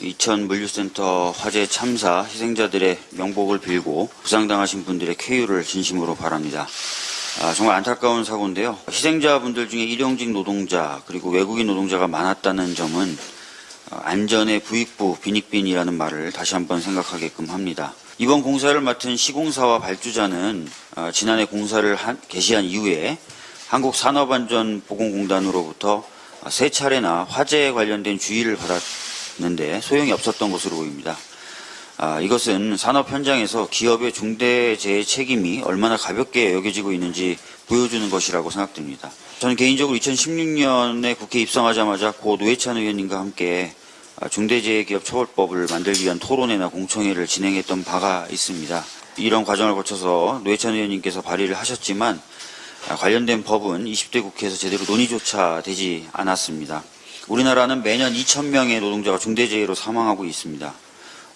이천 물류센터 화재 참사 희생자들의 명복을 빌고 부상당하신 분들의 쾌유를 진심으로 바랍니다. 아, 정말 안타까운 사고인데요. 희생자분들 중에 일용직 노동자 그리고 외국인 노동자가 많았다는 점은 어, 안전의 부익부 빈익빈이라는 말을 다시 한번 생각하게끔 합니다. 이번 공사를 맡은 시공사와 발주자는 어, 지난해 공사를 한- 개시한 이후에 한국산업안전보건공단으로부터 세 차례나 화재에 관련된 주의를 받았 는데 소용이 없었던 것으로 보입니다. 아, 이것은 산업 현장에서 기업의 중대재해 책임이 얼마나 가볍게 여겨지고 있는지 보여주는 것이라고 생각됩니다. 저는 개인적으로 2016년에 국회 입성하자마자 고 노회찬 의원님과 함께 아, 중대재해기업처벌법을 만들기 위한 토론회나 공청회를 진행했던 바가 있습니다. 이런 과정을 거쳐서 노회찬 의원님께서 발의를 하셨지만 아, 관련된 법은 20대 국회에서 제대로 논의조차 되지 않았습니다. 우리나라는 매년 2,000명의 노동자가 중대재해로 사망하고 있습니다.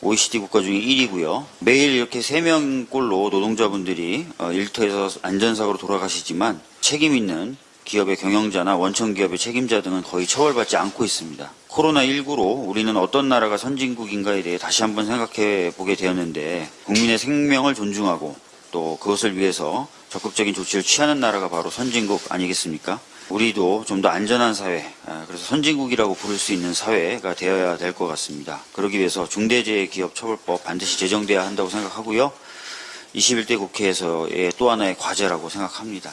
OECD 국가 중에 1위고요. 매일 이렇게 3명꼴로 노동자분들이 어, 일터에서 안전사고로 돌아가시지만 책임 있는 기업의 경영자나 원청 기업의 책임자 등은 거의 처벌받지 않고 있습니다. 코로나19로 우리는 어떤 나라가 선진국인가에 대해 다시 한번 생각해 보게 되었는데 국민의 생명을 존중하고 또 그것을 위해서 적극적인 조치를 취하는 나라가 바로 선진국 아니겠습니까? 우리도 좀 더 안전한 사회, 아, 그래서 선진국이라고 부를 수 있는 사회가 되어야 될 것 같습니다. 그러기 위해서 중대재해기업처벌법 반드시 제정돼야 한다고 생각하고요. 21대 국회에서의 또 하나의 과제라고 생각합니다.